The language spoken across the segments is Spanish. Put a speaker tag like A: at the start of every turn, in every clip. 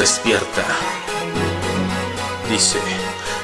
A: despierta. Dice.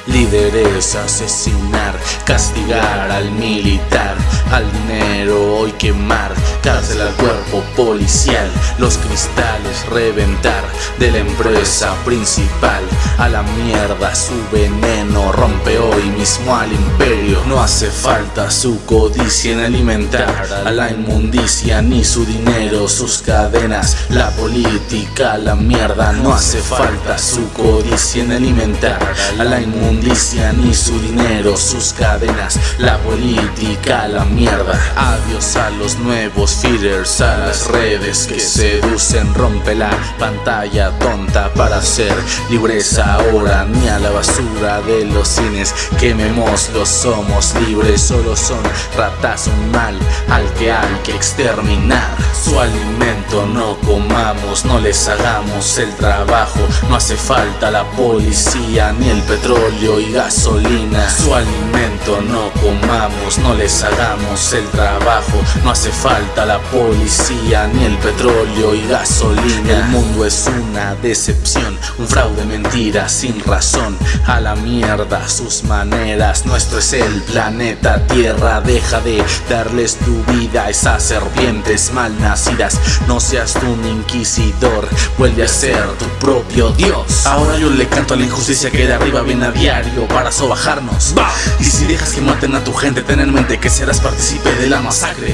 A: Líderes asesinar, castigar al militar, al dinero hoy quemar, cárcel al cuerpo policial, los cristales reventar de la empresa principal, a la mierda su veneno rompe hoy mismo al imperio, no hace falta su codicia en alimentar a la inmundicia ni su dinero, sus cadenas, la política, la mierda, no hace falta su codicia en alimentar a la inmundicia ni su dinero, sus cadenas, la política, la mierda. Adiós a los nuevos feeders, a las redes que seducen, rompe la pantalla tonta para ser libres ahora, ni a la basura de los cines, quemémoslos, somos libres, solo son ratas, un mal al que hay que exterminar. Su alimento no comamos, no les hagamos el trabajo, no hace falta la policía ni el petróleo y gasolina. Su alimento no comamos, no les hagamos el trabajo No hace falta la policía ni el petróleo y gasolina. El mundo es una decepción, un fraude, mentira sin razón. A la mierda sus maneras, nuestro es el planeta Tierra. Deja de darles tu vida a esas serpientes malnacidas. No seas tú un inquisidor, vuelve a ser tu propio Dios. Ahora yo le canto a la injusticia que de arriba viene a diario para sobajarnos. Y si dejas que maten a tu gente, ten en mente que serás partícipe de la masacre.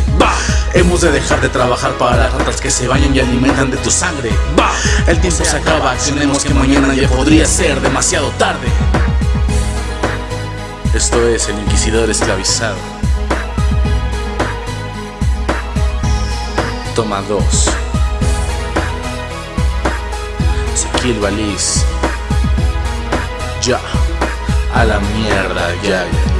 A: Hemos de dejar de trabajar para las ratas que se bañan y alimentan de tu sangre. El tiempo se acaba, accionemos que mañana ya podría ser demasiado tarde Esto es el Inquisidor Esclavizado. Toma 2 Ezequiel Baliz Ya. A la mierda, ya, ya.